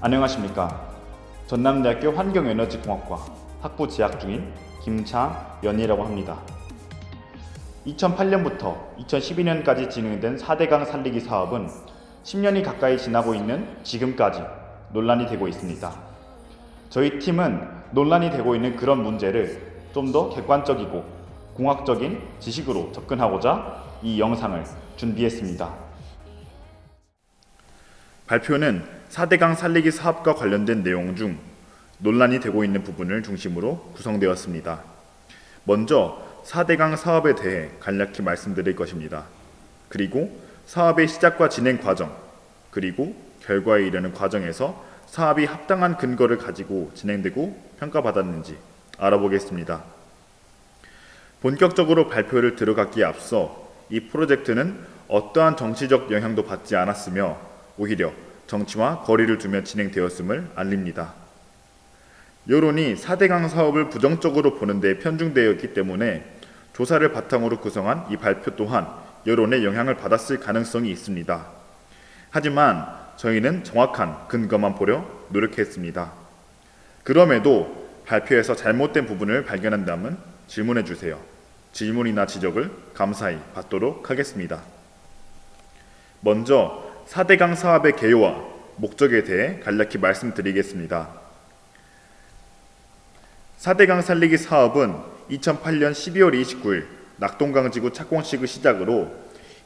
안녕하십니까. 전남대학교 환경에너지공학과 학부 재학 중인 김차연이라고 합니다. 2008년부터 2012년까지 진행된 4대강 살리기 사업은 10년이 가까이 지나고 있는 지금까지 논란이 되고 있습니다. 저희 팀은 논란이 되고 있는 그런 문제를 좀 더 객관적이고 공학적인 지식으로 접근하고자 이 영상을 준비했습니다. 발표는 4대강 살리기 사업과 관련된 내용 중 논란이 되고 있는 부분을 중심으로 구성되었습니다. 먼저 4대강 사업에 대해 간략히 말씀드릴 것입니다. 그리고 사업의 시작과 진행 과정, 그리고 결과에 이르는 과정에서 사업이 합당한 근거를 가지고 진행되고 평가받았는지 알아보겠습니다. 본격적으로 발표를 들어가기에 앞서 이 프로젝트는 어떠한 정치적 영향도 받지 않았으며 오히려 정치와 거리를 두며 진행되었음을 알립니다. 여론이 4대강 사업을 부정적으로 보는 데 편중되어 있기 때문에 조사를 바탕으로 구성한 이 발표 또한 여론의 영향을 받았을 가능성이 있습니다. 하지만 저희는 정확한 근거만 보려 노력했습니다. 그럼에도 발표에서 잘못된 부분을 발견한다면 질문해 주세요. 질문이나 지적을 감사히 받도록 하겠습니다. 먼저 4대강 사업의 개요와 목적에 대해 간략히 말씀드리겠습니다. 4대강 살리기 사업은 2008년 12월 29일 낙동강 지구 착공식을 시작으로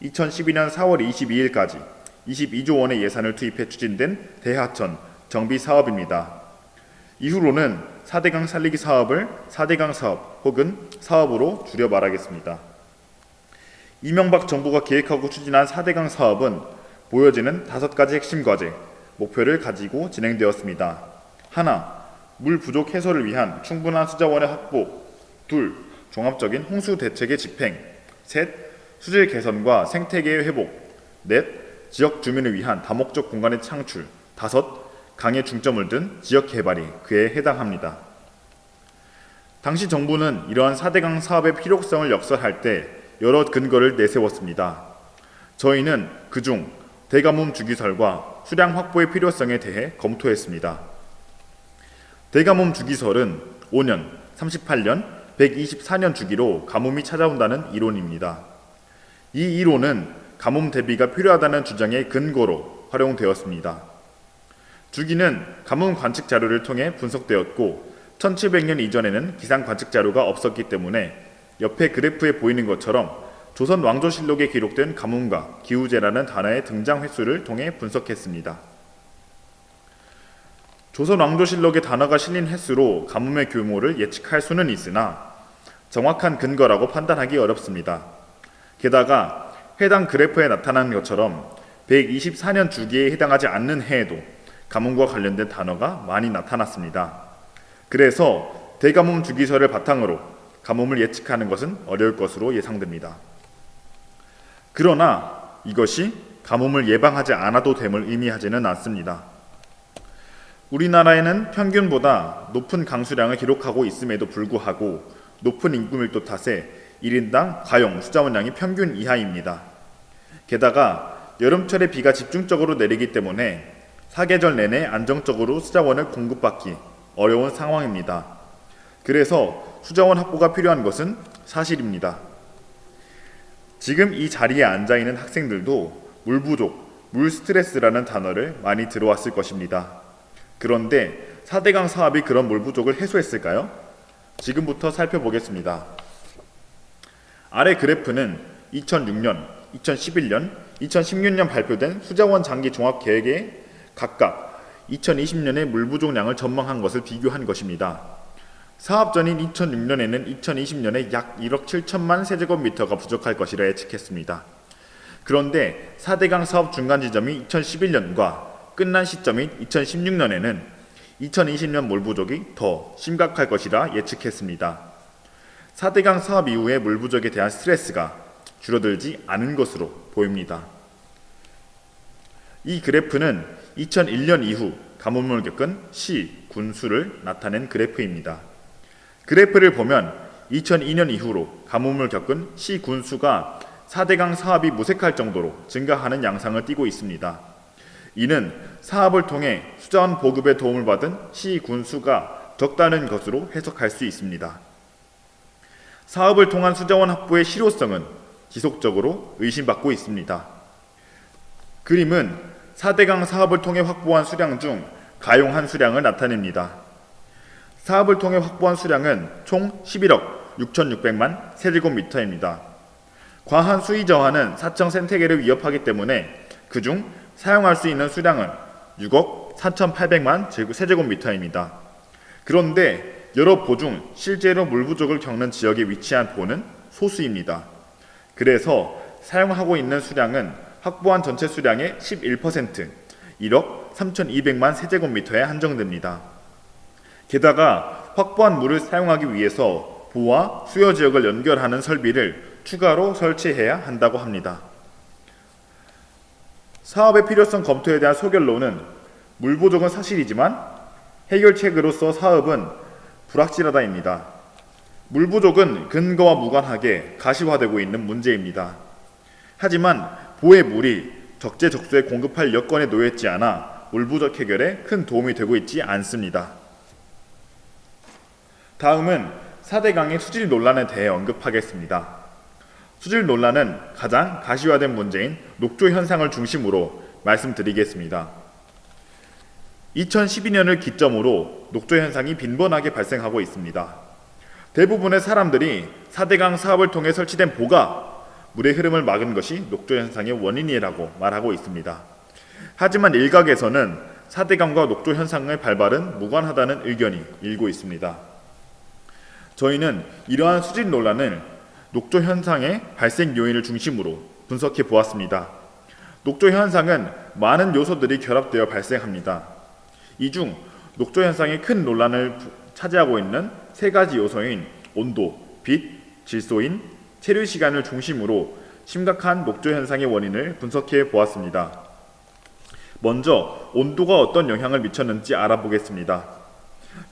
2012년 4월 22일까지 22조 원의 예산을 투입해 추진된 대하천 정비 사업입니다. 이후로는 4대강 살리기 사업을 4대강 사업 혹은 사업으로 줄여 말하겠습니다. 이명박 정부가 계획하고 추진한 4대강 사업은 보여지는 다섯 가지 핵심 과제, 목표를 가지고 진행되었습니다. 하나, 물 부족 해소를 위한 충분한 수자원의 확보 둘, 종합적인 홍수 대책의 집행 셋, 수질 개선과 생태계의 회복 넷, 지역 주민을 위한 다목적 공간의 창출 다섯, 강의 중점을 둔 지역 개발이 그에 해당합니다. 당시 정부는 이러한 4대강 사업의 필요성을 역설할 때 여러 근거를 내세웠습니다. 저희는 그중 대가뭄 주기설과 수량 확보의 필요성에 대해 검토했습니다. 대가뭄 주기설은 5년, 38년, 124년 주기로 가뭄이 찾아온다는 이론입니다. 이 이론은 가뭄 대비가 필요하다는 주장의 근거로 활용되었습니다. 주기는 가뭄 관측 자료를 통해 분석되었고 1700년 이전에는 기상 관측 자료가 없었기 때문에 옆에 그래프에 보이는 것처럼 조선 왕조실록에 기록된 가뭄과 기후재라는 단어의 등장 횟수를 통해 분석했습니다. 조선 왕조실록의 단어가 실린 횟수로 가뭄의 규모를 예측할 수는 있으나 정확한 근거라고 판단하기 어렵습니다. 게다가 해당 그래프에 나타난 것처럼 124년 주기에 해당하지 않는 해에도 가뭄과 관련된 단어가 많이 나타났습니다. 그래서 대가뭄 주기설을 바탕으로 가뭄을 예측하는 것은 어려울 것으로 예상됩니다. 그러나 이것이 가뭄을 예방하지 않아도 됨을 의미하지는 않습니다. 우리나라에는 평균보다 높은 강수량을 기록하고 있음에도 불구하고 높은 인구 밀도 탓에 1인당 가용 수자원량이 평균 이하입니다. 게다가 여름철에 비가 집중적으로 내리기 때문에 사계절 내내 안정적으로 수자원을 공급받기 어려운 상황입니다. 그래서 수자원 확보가 필요한 것은 사실입니다. 지금 이 자리에 앉아 있는 학생들도 물 부족, 물 스트레스라는 단어를 많이 들어왔을 것입니다. 그런데 4대강 사업이 그런 물 부족을 해소했을까요? 지금부터 살펴보겠습니다. 아래 그래프는 2006년, 2011년, 2016년 발표된 수자원 장기 종합 계획에 각각 2020년의 물 부족량을 전망한 것을 비교한 것입니다. 사업 전인 2006년에는 2020년에 약 1억 7천만 세제곱미터가 부족할 것이라 예측했습니다. 그런데 4대강 사업 중간 지점이 2011년과 끝난 시점인 2016년에는 2020년 물 부족이 더 심각할 것이라 예측했습니다. 4대강 사업 이후의 물 부족에 대한 스트레스가 줄어들지 않은 것으로 보입니다. 이 그래프는 2001년 이후 가뭄을 겪은 시, 군수를 나타낸 그래프입니다. 그래프를 보면 2002년 이후로 가뭄을 겪은 시 군수가 4대강 사업이 무색할 정도로 증가하는 양상을 띠고 있습니다. 이는 사업을 통해 수자원 보급에 도움을 받은 시 군수가 적다는 것으로 해석할 수 있습니다. 사업을 통한 수자원 확보의 실효성은 지속적으로 의심받고 있습니다. 그림은 4대강 사업을 통해 확보한 수량 중 가용한 수량을 나타냅니다. 사업을 통해 확보한 수량은 총 11억 6,600만 세제곱미터입니다. 과한 수위 저하는 사청 생태계를 위협하기 때문에 그중 사용할 수 있는 수량은 6억 4,800만 세제곱미터입니다. 그런데 여러 보 중 실제로 물 부족을 겪는 지역에 위치한 보는 소수입니다. 그래서 사용하고 있는 수량은 확보한 전체 수량의 11%, 1억 3,200만 세제곱미터에 한정됩니다. 게다가 확보한 물을 사용하기 위해서 보와 수요 지역을 연결하는 설비를 추가로 설치해야 한다고 합니다. 사업의 필요성 검토에 대한 소결론은 물 부족은 사실이지만 해결책으로서 사업은 불확실하다입니다. 물 부족은 근거와 무관하게 가시화되고 있는 문제입니다. 하지만 보의 물이 적재적소에 공급할 여건에 놓여있지 않아 물 부족 해결에 큰 도움이 되고 있지 않습니다. 다음은 4대강의 수질 논란에 대해 언급하겠습니다. 수질 논란은 가장 가시화된 문제인 녹조 현상을 중심으로 말씀드리겠습니다. 2012년을 기점으로 녹조 현상이 빈번하게 발생하고 있습니다. 대부분의 사람들이 4대강 사업을 통해 설치된 보가 물의 흐름을 막은 것이 녹조 현상의 원인이라고 말하고 있습니다. 하지만 일각에서는 4대강과 녹조 현상의 발발은 무관하다는 의견이 일고 있습니다. 저희는 이러한 수질 논란을 녹조 현상의 발생 요인을 중심으로 분석해 보았습니다. 녹조 현상은 많은 요소들이 결합되어 발생합니다. 이 중 녹조 현상의 큰 논란을 차지하고 있는 세 가지 요소인 온도, 빛, 질소인 체류 시간을 중심으로 심각한 녹조 현상의 원인을 분석해 보았습니다. 먼저 온도가 어떤 영향을 미쳤는지 알아보겠습니다.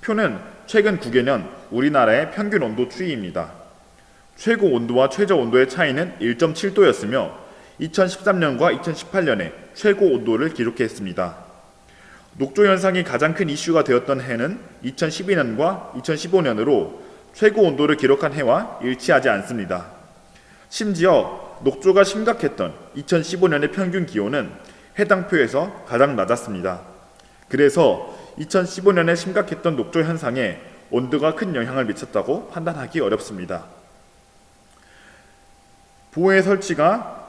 표는 최근 9개년 우리나라의 평균 온도 추이입니다. 최고 온도와 최저 온도의 차이는 1.7도였으며 2013년과 2018년에 최고 온도를 기록했습니다. 녹조 현상이 가장 큰 이슈가 되었던 해는 2012년과 2015년으로 최고 온도를 기록한 해와 일치하지 않습니다. 심지어 녹조가 심각했던 2015년의 평균 기온은 해당 표에서 가장 낮았습니다. 그래서 2015년에 심각했던 녹조 현상에 온도가 큰 영향을 미쳤다고 판단하기 어렵습니다. 보호의 설치가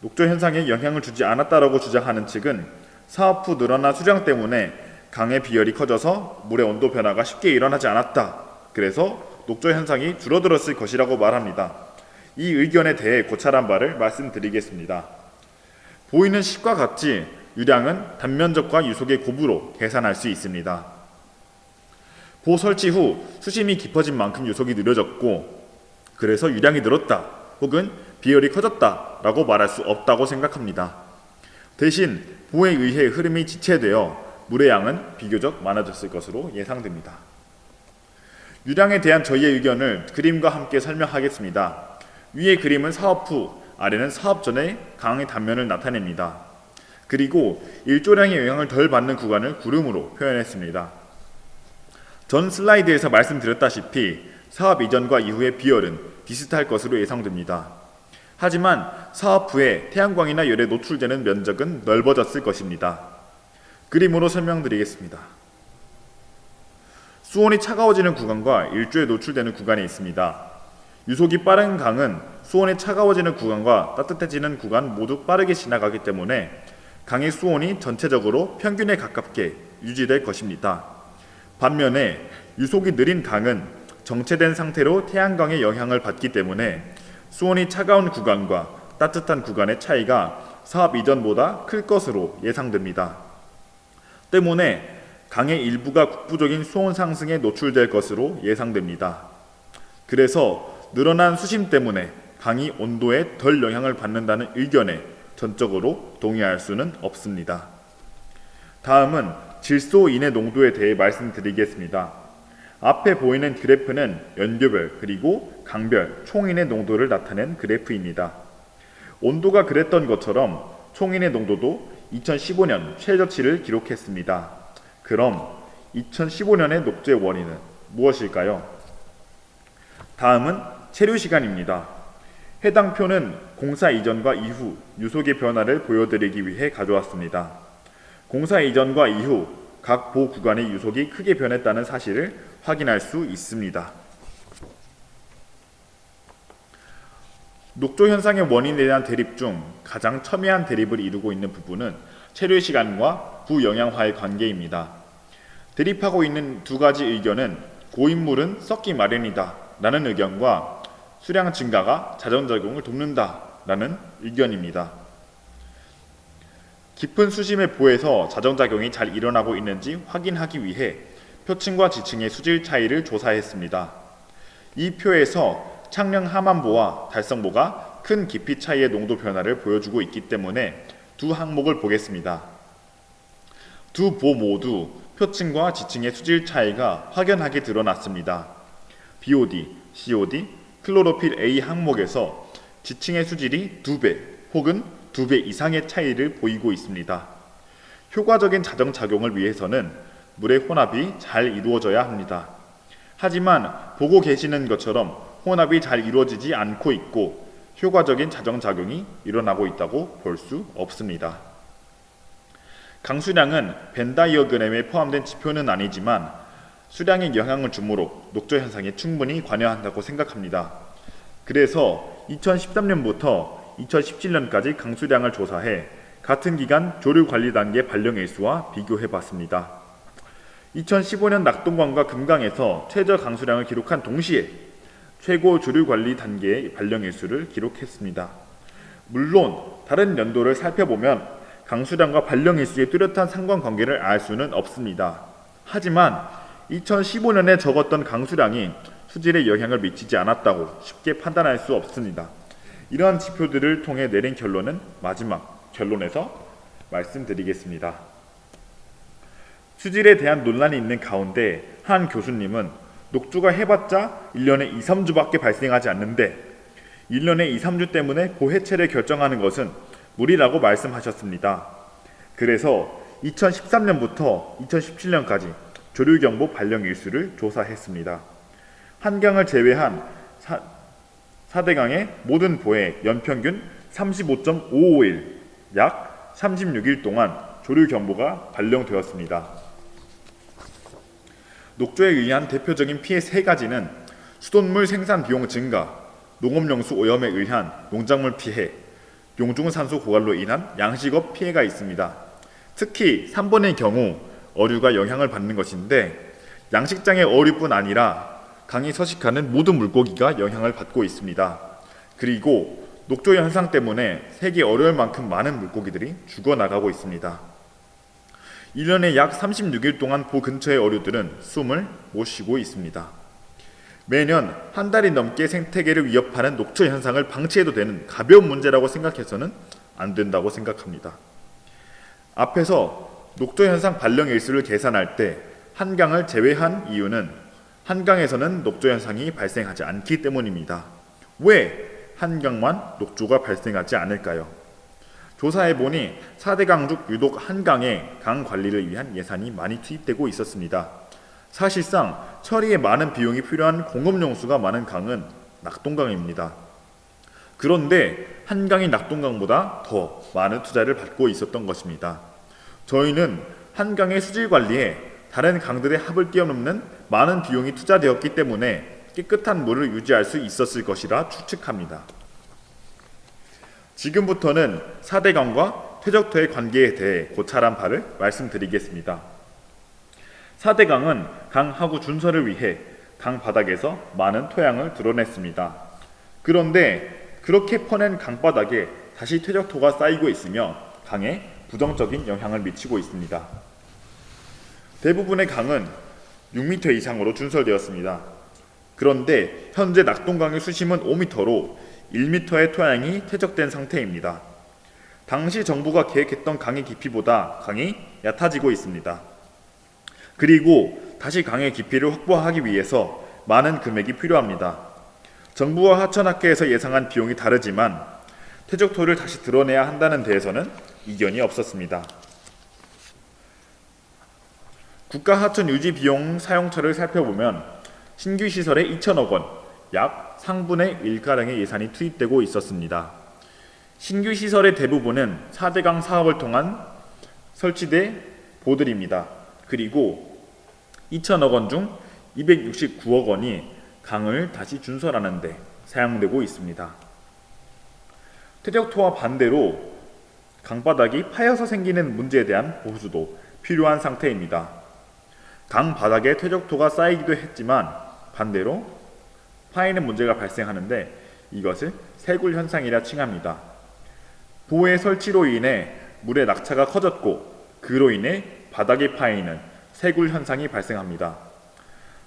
녹조 현상에 영향을 주지 않았다라고 주장하는 측은 사업 후 늘어난 수량 때문에 강의 비열이 커져서 물의 온도 변화가 쉽게 일어나지 않았다. 그래서 녹조 현상이 줄어들었을 것이라고 말합니다. 이 의견에 대해 고찰한 바를 말씀드리겠습니다. 보이는 식과 같이 유량은 단면적과 유속의 곱으로 계산할 수 있습니다. 보 설치 후 수심이 깊어진 만큼 유속이 느려졌고 그래서 유량이 늘었다 혹은 비열이 커졌다 라고 말할 수 없다고 생각합니다. 대신 보에 의해 흐름이 지체되어 물의 양은 비교적 많아졌을 것으로 예상됩니다. 유량에 대한 저희의 의견을 그림과 함께 설명하겠습니다. 위의 그림은 사업 후, 아래는 사업 전의 강의 단면을 나타냅니다. 그리고 일조량의 영향을 덜 받는 구간을 구름으로 표현했습니다. 전 슬라이드에서 말씀드렸다시피 사업 이전과 이후의 비열은 비슷할 것으로 예상됩니다. 하지만 사업 후에 태양광이나 열에 노출되는 면적은 넓어졌을 것입니다. 그림으로 설명드리겠습니다. 수온이 차가워지는 구간과 일조에 노출되는 구간이 있습니다. 유속이 빠른 강은 수온이 차가워지는 구간과 따뜻해지는 구간 모두 빠르게 지나가기 때문에 강의 수온이 전체적으로 평균에 가깝게 유지될 것입니다. 반면에 유속이 느린 강은 정체된 상태로 태양광의 영향을 받기 때문에 수온이 차가운 구간과 따뜻한 구간의 차이가 사업 이전보다 클 것으로 예상됩니다. 때문에 강의 일부가 국부적인 수온 상승에 노출될 것으로 예상됩니다. 그래서 늘어난 수심 때문에 강이 온도에 덜 영향을 받는다는 의견에 전적으로 동의할 수는 없습니다. 다음은 질소인의 농도에 대해 말씀드리겠습니다. 앞에 보이는 그래프는 연교별 그리고 강별 총인의 농도를 나타낸 그래프입니다. 온도가 그랬던 것처럼 총인의 농도도 2015년 최저치를 기록했습니다. 그럼 2015년의 녹조의 원인은 무엇일까요? 다음은 체류 시간입니다. 해당 표는 공사 이전과 이후 유속의 변화를 보여드리기 위해 가져왔습니다. 공사 이전과 이후 각 보 구간의 유속이 크게 변했다는 사실을 확인할 수 있습니다. 녹조 현상의 원인에 대한 대립 중 가장 첨예한 대립을 이루고 있는 부분은 체류 시간과 부영양화의 관계입니다. 대립하고 있는 두 가지 의견은 고인물은 썩기 마련이다 라는 의견과 수량 증가가 자전작용을 돕는다 라는 의견입니다. 깊은 수심의 보에서 자전작용이 잘 일어나고 있는지 확인하기 위해 표층과 지층의 수질 차이를 조사했습니다. 이 표에서 창녕 하만보와 달성보가 큰 깊이 차이의 농도 변화를 보여주고 있기 때문에 두 항목을 보겠습니다. 두 보 모두 표층과 지층의 수질 차이가 확연하게 드러났습니다. BOD, COD, 클로로필 A 항목에서 지층의 수질이 2배 혹은 2배 이상의 차이를 보이고 있습니다. 효과적인 자정작용을 위해서는 물의 혼합이 잘 이루어져야 합니다. 하지만 보고 계시는 것처럼 혼합이 잘 이루어지지 않고 있고 효과적인 자정작용이 일어나고 있다고 볼 수 없습니다. 강수량은 벤다이어그램에 포함된 지표는 아니지만 수량에 영향을 주므로 녹조 현상에 충분히 관여한다고 생각합니다. 그래서 2013년부터 2017년까지 강수량을 조사해 같은 기간 조류 관리 단계 발령 일수와 비교해 봤습니다. 2015년 낙동강과 금강에서 최저 강수량을 기록한 동시에 최고 주류 관리 단계의 발령 일수를 기록했습니다. 물론 다른 연도를 살펴보면 강수량과 발령 일수의 뚜렷한 상관관계를 알 수는 없습니다. 하지만 2015년에 적었던 강수량이 수질에 영향을 미치지 않았다고 쉽게 판단할 수 없습니다. 이러한 지표들을 통해 내린 결론은 마지막 결론에서 말씀드리겠습니다. 수질에 대한 논란이 있는 가운데 한 교수님은 녹주가 해봤자 1년에 2, 3주밖에 발생하지 않는데 1년에 2, 3주 때문에 고해체를 결정하는 것은 무리라고 말씀하셨습니다. 그래서 2013년부터 2017년까지 조류경보 발령 일수를 조사했습니다. 한강을 제외한 사, 4대강의 모든 보의 연평균 35.551, 약 36일 동안 조류경보가 발령되었습니다. 녹조에 의한 대표적인 피해 세 가지는 수돗물 생산 비용 증가, 농업용수 오염에 의한 농작물 피해, 용중산소 고갈로 인한 양식업 피해가 있습니다. 특히 3번의 경우 어류가 영향을 받는 것인데 양식장의 어류뿐 아니라 강이 서식하는 모든 물고기가 영향을 받고 있습니다. 그리고 녹조 현상 때문에 세계 어려울 만큼 많은 물고기들이 죽어나가고 있습니다. 1년에 약 36일 동안 보 근처의 어류들은 숨을 못 쉬고 있습니다. 매년 한 달이 넘게 생태계를 위협하는 녹초 현상을 방치해도 되는 가벼운 문제라고 생각해서는 안 된다고 생각합니다. 앞에서 녹조 현상 발령 일수를 계산할 때 한강을 제외한 이유는 한강에서는 녹조 현상이 발생하지 않기 때문입니다. 왜 한강만 녹조가 발생하지 않을까요? 조사해보니 4대 강중 유독 한강에 강 관리를 위한 예산이 많이 투입되고 있었습니다. 사실상 처리에 많은 비용이 필요한 공업용수가 많은 강은 낙동강입니다. 그런데 한강이 낙동강보다 더 많은 투자를 받고 있었던 것입니다. 저희는 한강의 수질 관리에 다른 강들의 합을 뛰어넘는 많은 비용이 투자되었기 때문에 깨끗한 물을 유지할 수 있었을 것이라 추측합니다. 지금부터는 4대강과 퇴적토의 관계에 대해 고찰한 바를 말씀드리겠습니다. 4대강은 강 하구 준설을 위해 강 바닥에서 많은 토양을 드러냈습니다. 그런데 그렇게 퍼낸 강바닥에 다시 퇴적토가 쌓이고 있으며 강에 부정적인 영향을 미치고 있습니다. 대부분의 강은 6m 이상으로 준설되었습니다. 그런데 현재 낙동강의 수심은 5m로 1m의 토양이 퇴적된 상태입니다. 당시 정부가 계획했던 강의 깊이보다 강이 얕아지고 있습니다. 그리고 다시 강의 깊이를 확보하기 위해서 많은 금액이 필요합니다. 정부와 하천학회에서 예상한 비용이 다르지만 퇴적토를 다시 드러내야 한다는 데에서는 이견이 없었습니다. 국가 하천 유지 비용 사용처를 살펴보면 신규 시설에 2천억 원, 약 상분의 1가량의 예산이 투입되고 있었습니다. 신규 시설의 대부분은 4대강 사업을 통한 설치대 보들입니다. 그리고 2천억 원 중 269억 원이 강을 다시 준설하는 데 사용되고 있습니다. 퇴적토와 반대로 강바닥이 파여서 생기는 문제에 대한 보수도 필요한 상태입니다. 강 바닥에 퇴적토가 쌓이기도 했지만 반대로 파이는 문제가 발생하는데 이것을 세굴 현상이라 칭합니다. 보의 설치로 인해 물의 낙차가 커졌고 그로 인해 바닥에 파이는 세굴 현상이 발생합니다.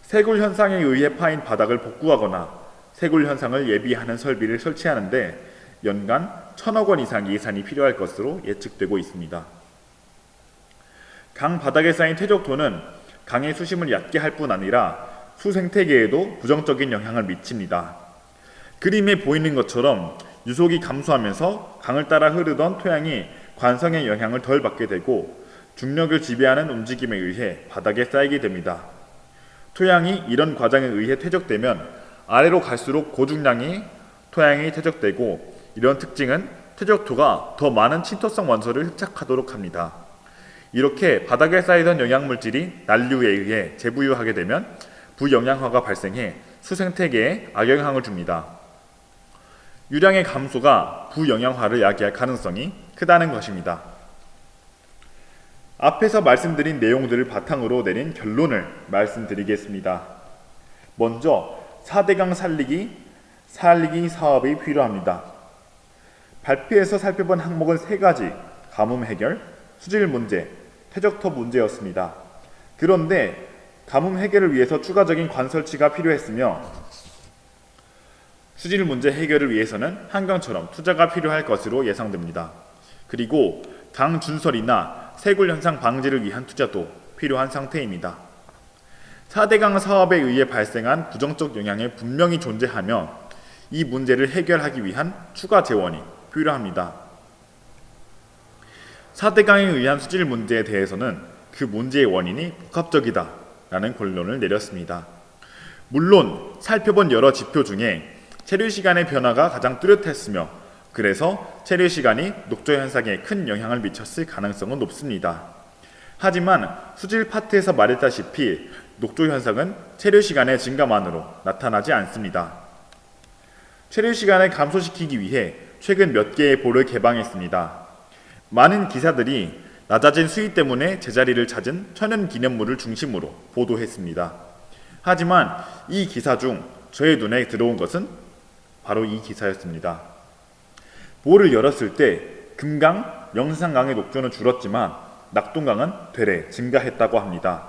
세굴 현상에 의해 파인 바닥을 복구하거나 세굴 현상을 예방하는 설비를 설치하는데 연간 천억 원 이상 예산이 필요할 것으로 예측되고 있습니다. 강 바닥에 쌓인 퇴적토는 강의 수심을 얕게 할 뿐 아니라 수 생태계에도 부정적인 영향을 미칩니다. 그림에 보이는 것처럼 유속이 감소하면서 강을 따라 흐르던 토양이 관성의 영향을 덜 받게 되고 중력을 지배하는 움직임에 의해 바닥에 쌓이게 됩니다. 토양이 이런 과정에 의해 퇴적되면 아래로 갈수록 고중량이 토양이 퇴적되고 이런 특징은 퇴적토가 더 많은 침토성 원소를 흡착하도록 합니다. 이렇게 바닥에 쌓이던 영양물질이 난류에 의해 재부유하게 되면 부영양화가 발생해 수생태계에 악영향을 줍니다. 유량의 감소가 부영양화를 야기할 가능성이 크다는 것입니다. 앞에서 말씀드린 내용들을 바탕으로 내린 결론을 말씀드리겠습니다. 먼저 4대강 살리기, 살리기 사업이 필요합니다. 발표에서 살펴본 항목은 세 가지, 가뭄 해결, 수질 문제, 퇴적터 문제였습니다. 그런데 가뭄 해결을 위해서 추가적인 관설치가 필요했으며 수질 문제 해결을 위해서는 한강처럼 투자가 필요할 것으로 예상됩니다. 그리고 강 준설이나 세굴 현상 방지를 위한 투자도 필요한 상태입니다. 4대강 사업에 의해 발생한 부정적 영향이 분명히 존재하며 이 문제를 해결하기 위한 추가 재원이 필요합니다. 4대강에 의한 수질 문제에 대해서는 그 문제의 원인이 복합적이다 라는 결론을 내렸습니다. 물론 살펴본 여러 지표 중에 체류 시간의 변화가 가장 뚜렷했으며 그래서 체류 시간이 녹조 현상에 큰 영향을 미쳤을 가능성은 높습니다. 하지만 수질 파트에서 말했다시피 녹조 현상은 체류 시간의 증가만으로 나타나지 않습니다. 체류 시간을 감소시키기 위해 최근 몇 개의 볼을 개방했습니다. 많은 기사들이 낮아진 수위 때문에 제자리를 찾은 천연 기념물을 중심으로 보도했습니다. 하지만 이 기사 중 저의 눈에 들어온 것은 바로 이 기사였습니다. 볼을 열었을 때 금강, 영산강의 녹조는 줄었지만 낙동강은 되레 증가했다고 합니다.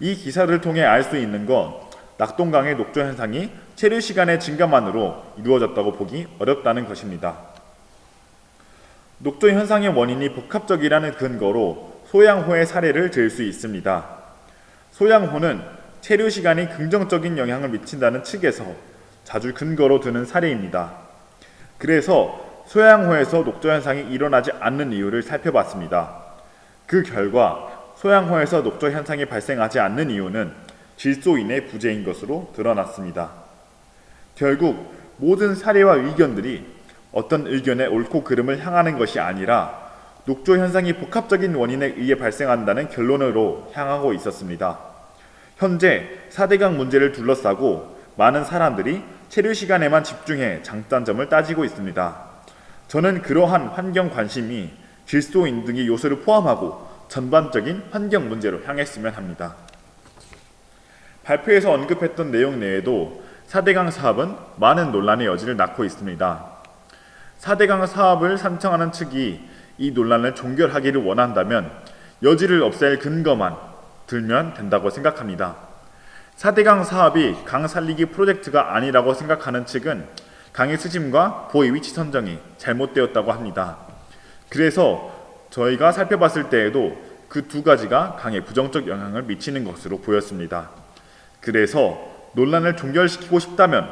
이 기사를 통해 알 수 있는 건 낙동강의 녹조 현상이 체류 시간의 증가만으로 이루어졌다고 보기 어렵다는 것입니다. 녹조 현상의 원인이 복합적이라는 근거로 소양호의 사례를 들 수 있습니다. 소양호는 체류 시간이 긍정적인 영향을 미친다는 측에서 자주 근거로 드는 사례입니다. 그래서 소양호에서 녹조 현상이 일어나지 않는 이유를 살펴봤습니다. 그 결과 소양호에서 녹조 현상이 발생하지 않는 이유는 질소인의 부재인 것으로 드러났습니다. 결국 모든 사례와 의견들이 어떤 의견의 옳고 그름을 향하는 것이 아니라 녹조 현상이 복합적인 원인에 의해 발생한다는 결론으로 향하고 있었습니다. 현재 4대강 문제를 둘러싸고 많은 사람들이 체류 시간에만 집중해 장단점을 따지고 있습니다. 저는 그러한 환경 관심이 질소인 등의 요소를 포함하고 전반적인 환경 문제로 향했으면 합니다. 발표에서 언급했던 내용 내에도 4대강 사업은 많은 논란의 여지를 낳고 있습니다. 4대강 사업을 산청하는 측이 이 논란을 종결하기를 원한다면 여지를 없앨 근거만 들면 된다고 생각합니다. 4대강 사업이 강 살리기 프로젝트가 아니라고 생각하는 측은 강의 수심과 보의 위치 선정이 잘못되었다고 합니다. 그래서 저희가 살펴봤을 때에도 그 두 가지가 강에 부정적 영향을 미치는 것으로 보였습니다. 그래서 논란을 종결시키고 싶다면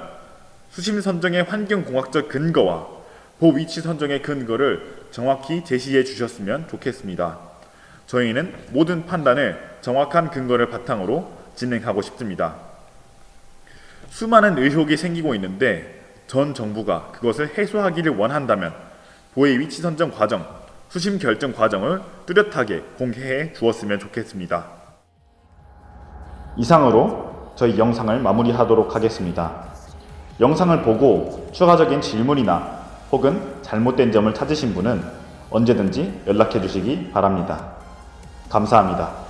수심 선정의 환경공학적 근거와 보 위치 선정의 근거를 정확히 제시해 주셨으면 좋겠습니다. 저희는 모든 판단을 정확한 근거를 바탕으로 진행하고 싶습니다. 수많은 의혹이 생기고 있는데 전 정부가 그것을 해소하기를 원한다면 보의 위치 선정 과정, 수심 결정 과정을 뚜렷하게 공개해 주었으면 좋겠습니다. 이상으로 저희 영상을 마무리하도록 하겠습니다. 영상을 보고 추가적인 질문이나 혹은 잘못된 점을 찾으신 분은 언제든지 연락해 주시기 바랍니다. 감사합니다.